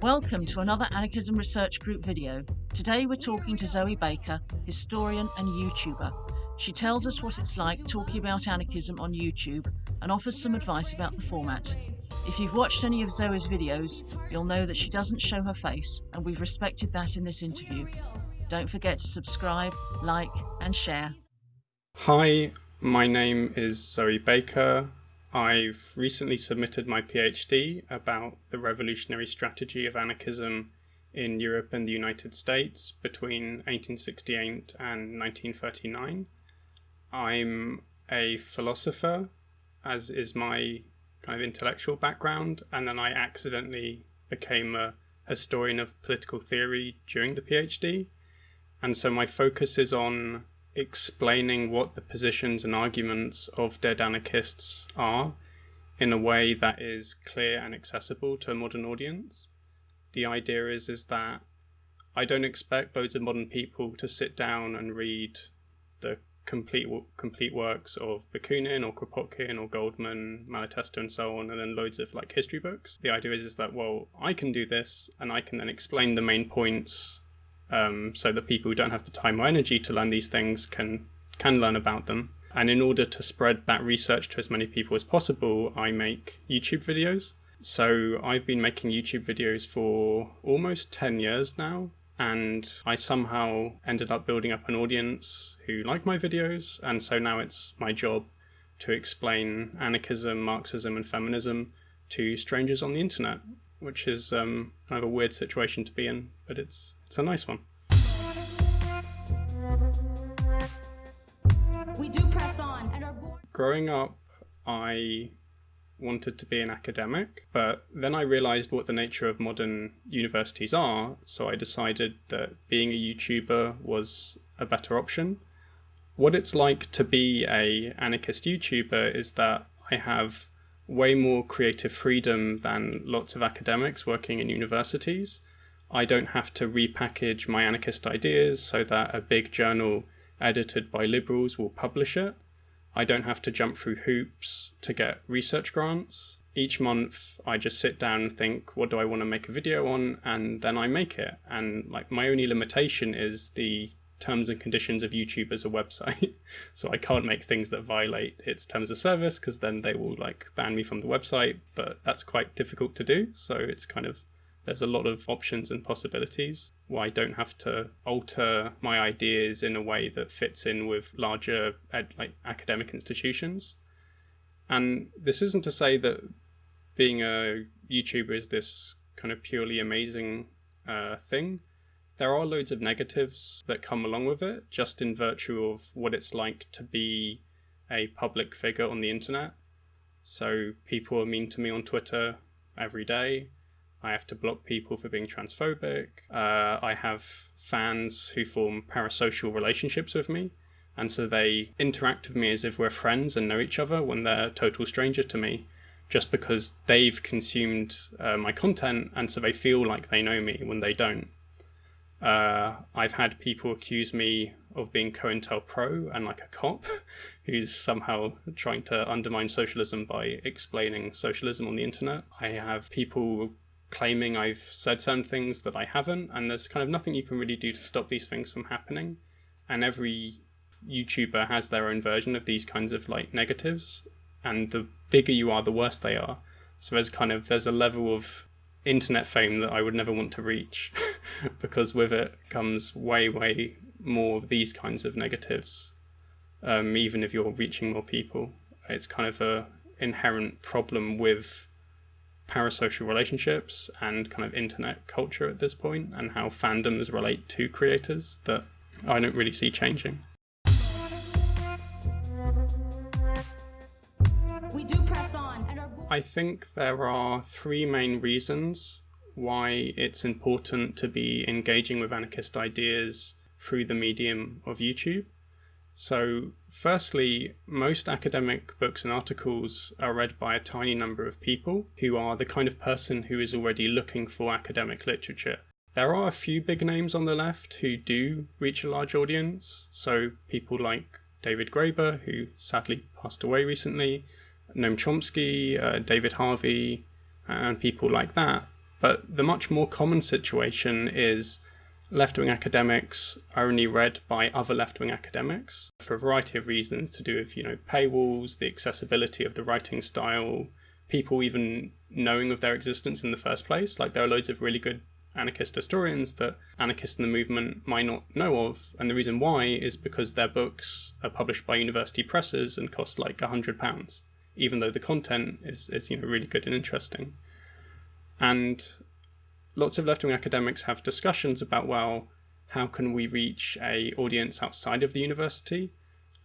Welcome to another Anarchism Research Group video. Today we're talking to Zoe Baker, historian and YouTuber. She tells us what it's like talking about anarchism on YouTube and offers some advice about the format. If you've watched any of Zoe's videos, you'll know that she doesn't show her face and we've respected that in this interview. Don't forget to subscribe, like and share. Hi, my name is Zoe Baker. I've recently submitted my PhD about the revolutionary strategy of anarchism in Europe and the United States between 1868 and 1939. I'm a philosopher, as is my kind of intellectual background, and then I accidentally became a historian of political theory during the PhD. And so my focus is on explaining what the positions and arguments of dead anarchists are in a way that is clear and accessible to a modern audience. The idea is is that I don't expect loads of modern people to sit down and read the complete complete works of Bakunin or Kropotkin or Goldman, Malatesta, and so on, and then loads of like history books. The idea is is that well, I can do this, and I can then explain the main points um, so that people who don't have the time or energy to learn these things can can learn about them. And in order to spread that research to as many people as possible, I make YouTube videos. So I've been making YouTube videos for almost 10 years now, and I somehow ended up building up an audience who like my videos, and so now it's my job to explain anarchism, Marxism, and feminism to strangers on the internet, which is um, kind of a weird situation to be in, but it's it's a nice one. We do press on and are born. Growing up, I wanted to be an academic, but then I realized what the nature of modern universities are, so I decided that being a YouTuber was a better option. What it's like to be a anarchist YouTuber is that I have way more creative freedom than lots of academics working in universities. I don't have to repackage my anarchist ideas so that a big journal edited by liberals will publish it. I don't have to jump through hoops to get research grants. Each month I just sit down and think, what do I want to make a video on? And then I make it. And like my only limitation is the terms and conditions of YouTube as a website. so I can't make things that violate its terms of service because then they will like ban me from the website, but that's quite difficult to do. So it's kind of there's a lot of options and possibilities where I don't have to alter my ideas in a way that fits in with larger ed, like academic institutions. And this isn't to say that being a YouTuber is this kind of purely amazing uh, thing. There are loads of negatives that come along with it, just in virtue of what it's like to be a public figure on the internet. So people are mean to me on Twitter every day. I have to block people for being transphobic. Uh, I have fans who form parasocial relationships with me. And so they interact with me as if we're friends and know each other when they're a total stranger to me, just because they've consumed uh, my content and so they feel like they know me when they don't. Uh, I've had people accuse me of being COINTELPRO and like a cop who's somehow trying to undermine socialism by explaining socialism on the internet. I have people claiming I've said certain things that I haven't, and there's kind of nothing you can really do to stop these things from happening. And every YouTuber has their own version of these kinds of like negatives, and the bigger you are, the worse they are. So there's kind of there's a level of internet fame that I would never want to reach, because with it comes way way more of these kinds of negatives. Um, even if you're reaching more people, it's kind of a inherent problem with parasocial relationships and kind of internet culture at this point and how fandoms relate to creators that I don't really see changing. I think there are three main reasons why it's important to be engaging with anarchist ideas through the medium of YouTube. So firstly, most academic books and articles are read by a tiny number of people who are the kind of person who is already looking for academic literature. There are a few big names on the left who do reach a large audience, so people like David Graeber, who sadly passed away recently, Noam Chomsky, uh, David Harvey, and people like that. But the much more common situation is left-wing academics are only read by other left-wing academics for a variety of reasons to do with, you know, paywalls, the accessibility of the writing style, people even knowing of their existence in the first place. Like there are loads of really good anarchist historians that anarchists in the movement might not know of. And the reason why is because their books are published by university presses and cost like a hundred pounds, even though the content is, is you know really good and interesting. And lots of left-wing academics have discussions about, well, how can we reach a audience outside of the university?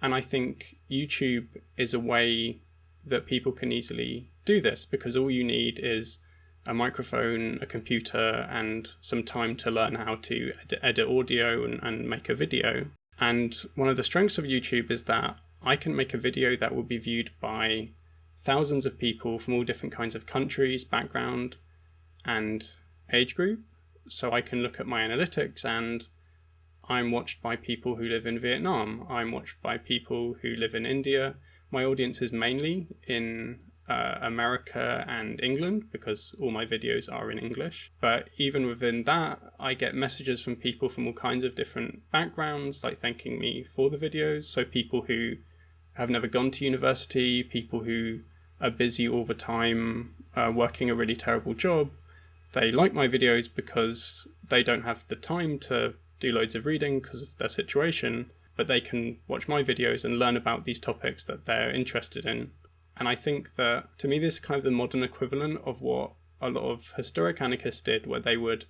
And I think YouTube is a way that people can easily do this because all you need is a microphone, a computer, and some time to learn how to ed edit audio and, and make a video. And one of the strengths of YouTube is that I can make a video that will be viewed by thousands of people from all different kinds of countries, background, and age group. So I can look at my analytics and I'm watched by people who live in Vietnam. I'm watched by people who live in India. My audience is mainly in uh, America and England because all my videos are in English. But even within that, I get messages from people from all kinds of different backgrounds, like thanking me for the videos. So people who have never gone to university, people who are busy all the time, uh, working a really terrible job, they like my videos because they don't have the time to do loads of reading because of their situation, but they can watch my videos and learn about these topics that they're interested in. And I think that to me, this is kind of the modern equivalent of what a lot of historic anarchists did, where they would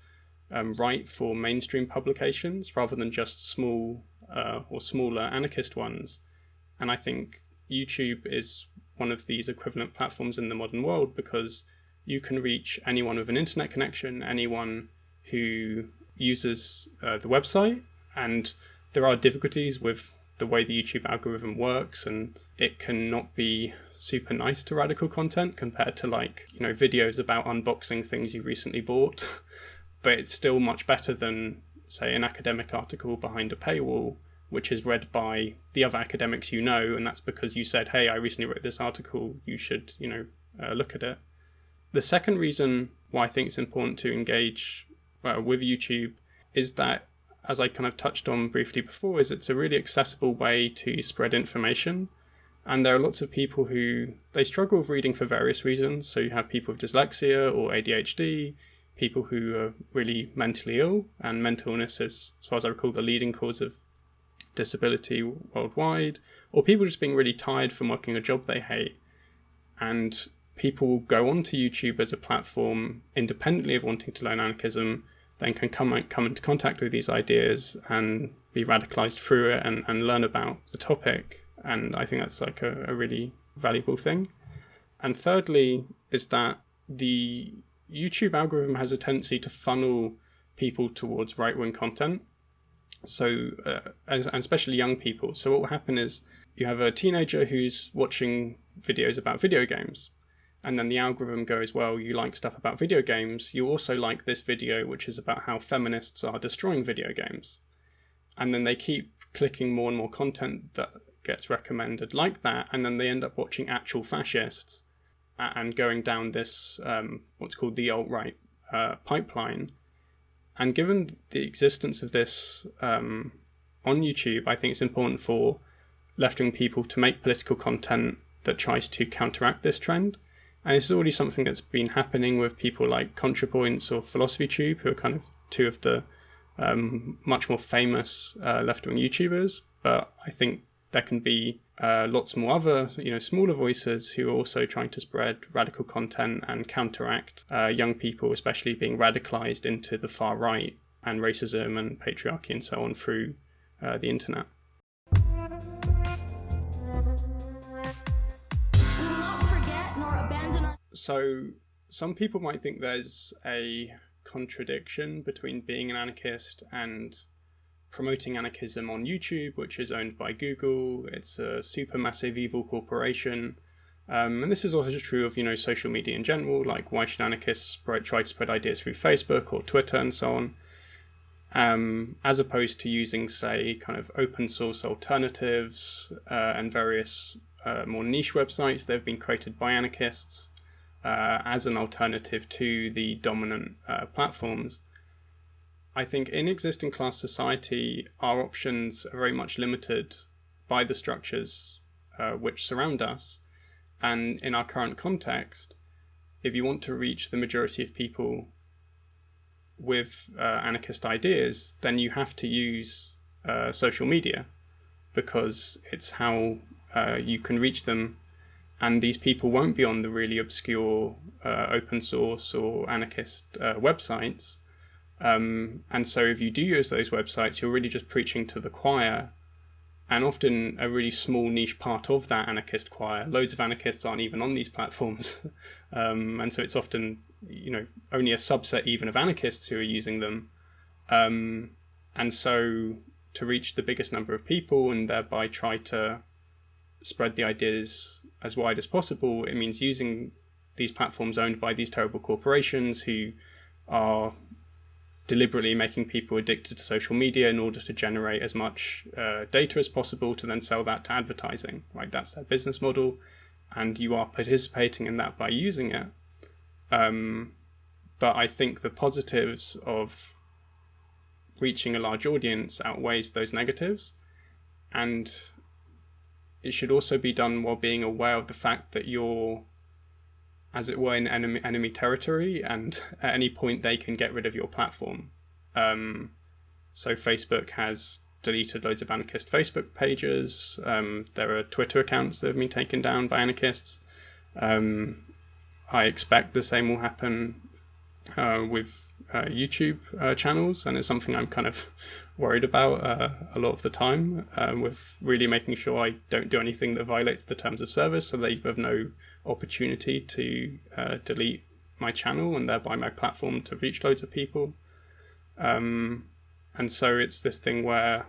um, write for mainstream publications rather than just small uh, or smaller anarchist ones. And I think YouTube is one of these equivalent platforms in the modern world because you can reach anyone with an internet connection, anyone who uses uh, the website, and there are difficulties with the way the YouTube algorithm works, and it cannot be super nice to radical content compared to like, you know, videos about unboxing things you recently bought. but it's still much better than, say, an academic article behind a paywall, which is read by the other academics you know, and that's because you said, hey, I recently wrote this article, you should, you know, uh, look at it. The second reason why I think it's important to engage uh, with YouTube is that, as I kind of touched on briefly before, is it's a really accessible way to spread information. And there are lots of people who they struggle with reading for various reasons. So you have people with dyslexia or ADHD, people who are really mentally ill, and mental illness is, as far as I recall, the leading cause of disability worldwide, or people just being really tired from working a job they hate. And people go onto YouTube as a platform independently of wanting to learn anarchism, then can come, come into contact with these ideas and be radicalized through it and, and learn about the topic. And I think that's like a, a really valuable thing. And thirdly, is that the YouTube algorithm has a tendency to funnel people towards right wing content. So, uh, and especially young people. So, what will happen is you have a teenager who's watching videos about video games and then the algorithm goes, well, you like stuff about video games, you also like this video, which is about how feminists are destroying video games. And then they keep clicking more and more content that gets recommended like that, and then they end up watching actual fascists and going down this, um, what's called the alt-right uh, pipeline. And given the existence of this um, on YouTube, I think it's important for left-wing people to make political content that tries to counteract this trend. And this is already something that's been happening with people like ContraPoints or Philosophy Tube, who are kind of two of the um, much more famous uh, left-wing YouTubers. But I think there can be uh, lots more other, you know, smaller voices who are also trying to spread radical content and counteract uh, young people, especially being radicalized into the far right and racism and patriarchy and so on through uh, the internet. So some people might think there's a contradiction between being an anarchist and promoting anarchism on YouTube, which is owned by Google. It's a supermassive evil corporation. Um, and this is also true of, you know, social media in general, like why should anarchists try to spread ideas through Facebook or Twitter and so on, um, as opposed to using, say, kind of open source alternatives uh, and various uh, more niche websites that have been created by anarchists uh, as an alternative to the dominant uh, platforms. I think in existing class society, our options are very much limited by the structures uh, which surround us. And in our current context, if you want to reach the majority of people with uh, anarchist ideas, then you have to use uh, social media because it's how uh, you can reach them. And these people won't be on the really obscure uh, open source or anarchist uh, websites. Um, and so if you do use those websites, you're really just preaching to the choir and often a really small niche part of that anarchist choir. Loads of anarchists aren't even on these platforms. um, and so it's often, you know, only a subset even of anarchists who are using them. Um, and so to reach the biggest number of people and thereby try to spread the ideas as wide as possible, it means using these platforms owned by these terrible corporations who are deliberately making people addicted to social media in order to generate as much uh, data as possible to then sell that to advertising. Right, that's their business model, and you are participating in that by using it. Um, but I think the positives of reaching a large audience outweighs those negatives, and it should also be done while being aware of the fact that you're as it were, in enemy, enemy territory, and at any point they can get rid of your platform. Um, so Facebook has deleted loads of anarchist Facebook pages. Um, there are Twitter accounts that have been taken down by anarchists. Um, I expect the same will happen uh, with uh, YouTube uh, channels, and it's something I'm kind of worried about uh, a lot of the time. Um, with really making sure I don't do anything that violates the terms of service, so they have no opportunity to uh, delete my channel and thereby my platform to reach loads of people. Um, and so it's this thing where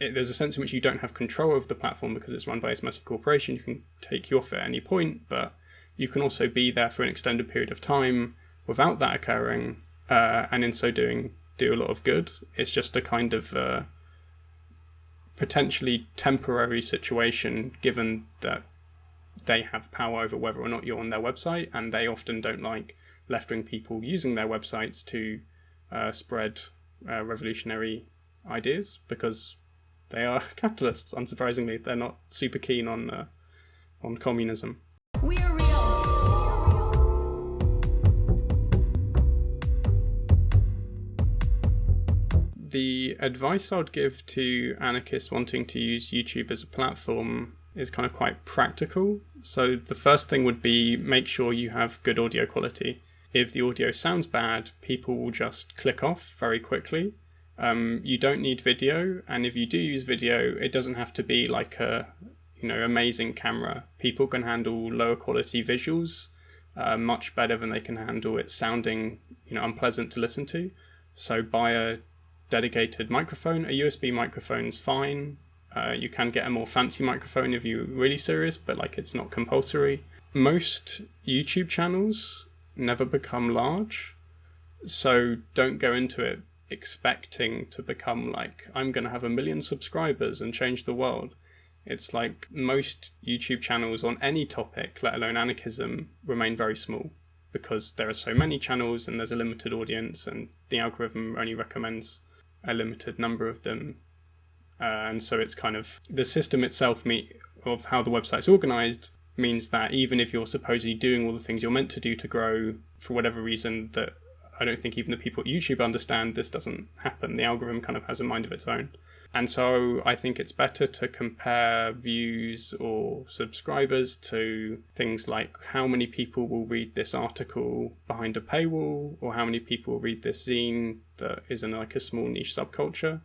it, there's a sense in which you don't have control of the platform because it's run by a massive corporation. You can take you off at any point, but you can also be there for an extended period of time without that occurring, uh, and in so doing, do a lot of good. It's just a kind of uh, potentially temporary situation, given that they have power over whether or not you're on their website, and they often don't like left wing people using their websites to uh, spread uh, revolutionary ideas because they are capitalists. Unsurprisingly, they're not super keen on uh, on communism. The advice I'd give to anarchists wanting to use YouTube as a platform is kind of quite practical. So the first thing would be make sure you have good audio quality. If the audio sounds bad, people will just click off very quickly. Um, you don't need video, and if you do use video, it doesn't have to be like a you know amazing camera. People can handle lower quality visuals uh, much better than they can handle it sounding you know unpleasant to listen to. So buy a dedicated microphone. A USB microphone's fine. Uh, you can get a more fancy microphone if you're really serious, but like it's not compulsory. Most YouTube channels never become large, so don't go into it expecting to become like, I'm going to have a million subscribers and change the world. It's like most YouTube channels on any topic, let alone anarchism, remain very small because there are so many channels and there's a limited audience and the algorithm only recommends a limited number of them. Uh, and so it's kind of the system itself meet, of how the website's organized means that even if you're supposedly doing all the things you're meant to do to grow for whatever reason that I don't think even the people at YouTube understand this doesn't happen. The algorithm kind of has a mind of its own. And so I think it's better to compare views or subscribers to things like how many people will read this article behind a paywall or how many people read this zine that is in like a small niche subculture.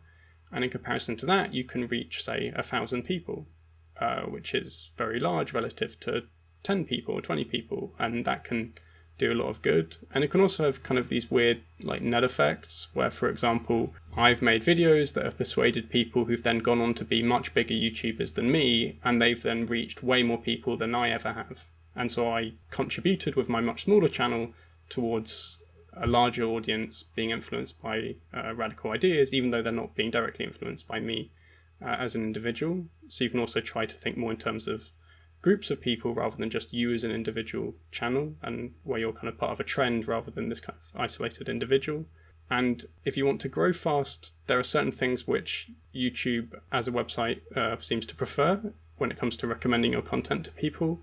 And in comparison to that, you can reach, say, a thousand people, uh, which is very large relative to 10 people or 20 people. And that can do a lot of good. And it can also have kind of these weird like net effects where, for example, I've made videos that have persuaded people who've then gone on to be much bigger YouTubers than me, and they've then reached way more people than I ever have. And so I contributed with my much smaller channel towards a larger audience being influenced by uh, radical ideas, even though they're not being directly influenced by me uh, as an individual. So you can also try to think more in terms of groups of people rather than just you as an individual channel and where you're kind of part of a trend rather than this kind of isolated individual. And if you want to grow fast, there are certain things which YouTube as a website uh, seems to prefer when it comes to recommending your content to people,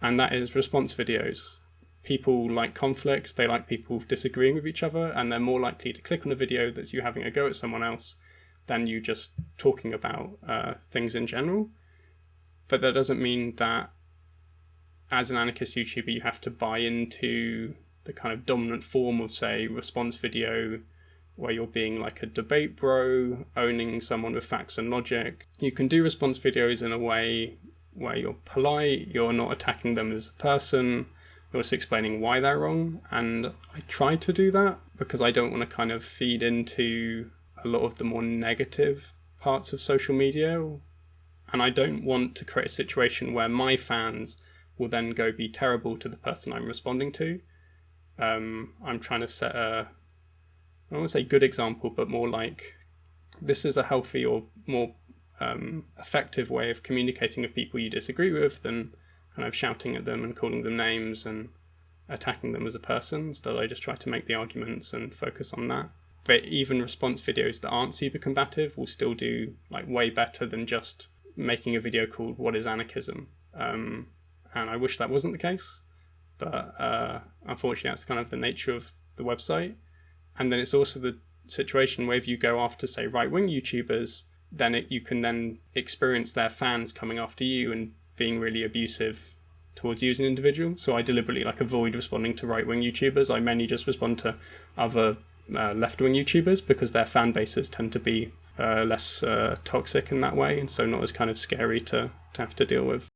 and that is response videos. People like conflict, they like people disagreeing with each other, and they're more likely to click on a video that's you having a go at someone else than you just talking about uh, things in general. But that doesn't mean that as an anarchist YouTuber, you have to buy into the kind of dominant form of, say, response video, where you're being like a debate bro, owning someone with facts and logic. You can do response videos in a way where you're polite, you're not attacking them as a person, you're just explaining why they're wrong. And I try to do that because I don't want to kind of feed into a lot of the more negative parts of social media. And I don't want to create a situation where my fans will then go be terrible to the person I'm responding to um, I'm trying to set a, I don't want to say good example, but more like this is a healthy or more um, effective way of communicating with people you disagree with than kind of shouting at them and calling them names and attacking them as a person. Instead, I just try to make the arguments and focus on that. But even response videos that aren't super combative will still do like way better than just making a video called "What is Anarchism?" Um, and I wish that wasn't the case but uh, unfortunately that's kind of the nature of the website. And then it's also the situation where if you go after say right-wing youtubers then it, you can then experience their fans coming after you and being really abusive towards you as an individual. So i deliberately like avoid responding to right-wing youtubers. I mainly just respond to other uh, left-wing youtubers because their fan bases tend to be uh, less uh, toxic in that way and so not as kind of scary to, to have to deal with